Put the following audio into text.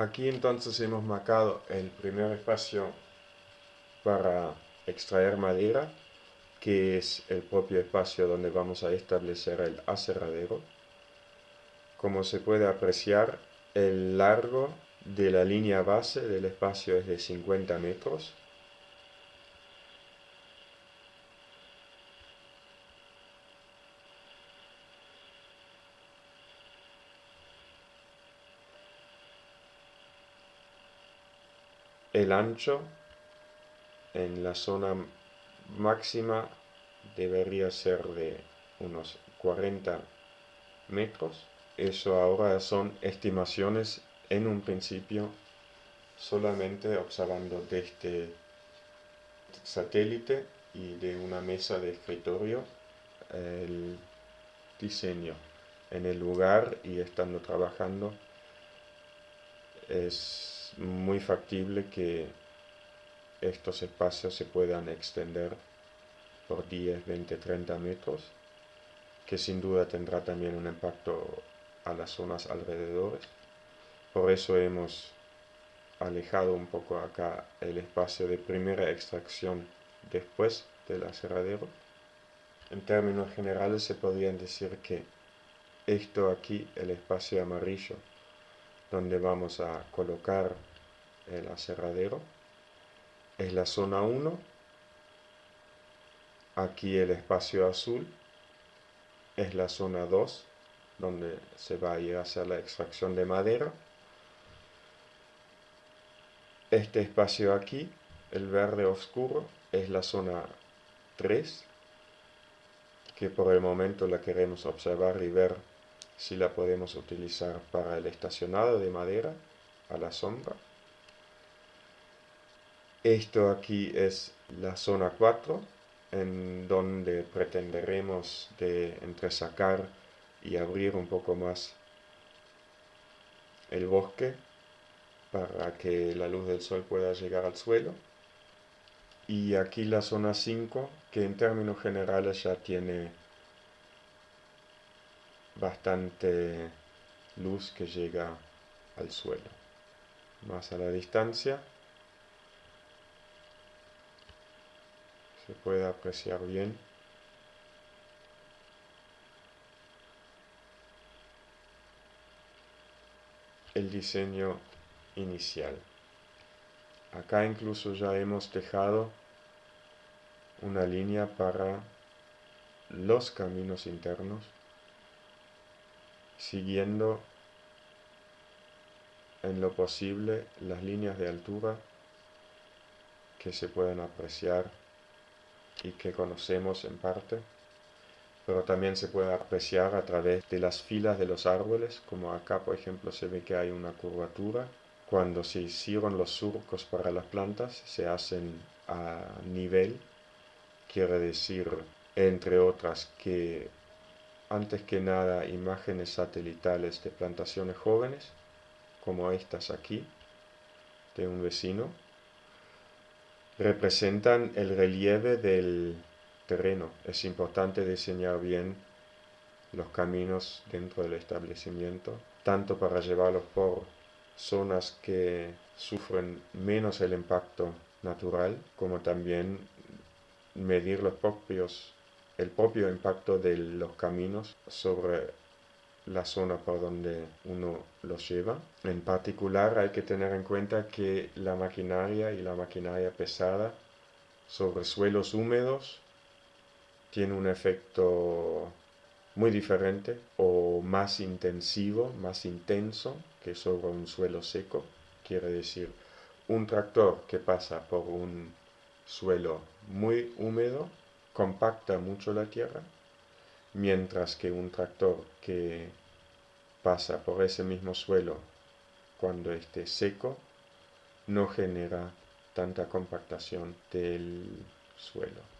Aquí entonces hemos marcado el primer espacio para extraer madera, que es el propio espacio donde vamos a establecer el aserradero. Como se puede apreciar, el largo de la línea base del espacio es de 50 metros. El ancho en la zona máxima debería ser de unos 40 metros. Eso ahora son estimaciones en un principio solamente observando desde este satélite y de una mesa de escritorio el diseño en el lugar y estando trabajando es muy factible que estos espacios se puedan extender por 10, 20, 30 metros que sin duda tendrá también un impacto a las zonas alrededores. Por eso hemos alejado un poco acá el espacio de primera extracción después del aserradero. En términos generales se podrían decir que esto aquí, el espacio amarillo, donde vamos a colocar el aserradero, es la zona 1. Aquí el espacio azul es la zona 2, donde se va a ir a hacer la extracción de madera. Este espacio aquí, el verde oscuro, es la zona 3, que por el momento la queremos observar y ver si la podemos utilizar para el estacionado de madera a la sombra. Esto aquí es la zona 4, en donde pretenderemos de entresacar y abrir un poco más el bosque para que la luz del sol pueda llegar al suelo. Y aquí la zona 5, que en términos generales ya tiene bastante luz que llega al suelo. Más a la distancia se puede apreciar bien el diseño inicial. Acá incluso ya hemos dejado una línea para los caminos internos, siguiendo en lo posible las líneas de altura que se pueden apreciar y que conocemos en parte pero también se puede apreciar a través de las filas de los árboles, como acá por ejemplo se ve que hay una curvatura. Cuando se hicieron los surcos para las plantas, se hacen a nivel, quiere decir, entre otras, que antes que nada imágenes satelitales de plantaciones jóvenes, como estas aquí, de un vecino, representan el relieve del terreno. Es importante diseñar bien los caminos dentro del establecimiento, tanto para llevarlos por zonas que sufren menos el impacto natural, como también medir los propios, el propio impacto de los caminos sobre la zona por donde uno los lleva. En particular hay que tener en cuenta que la maquinaria y la maquinaria pesada sobre suelos húmedos tiene un efecto muy diferente o más intensivo, más intenso que sobre un suelo seco. Quiere decir, un tractor que pasa por un suelo muy húmedo compacta mucho la tierra, mientras que un tractor que pasa por ese mismo suelo cuando esté seco no genera tanta compactación del suelo.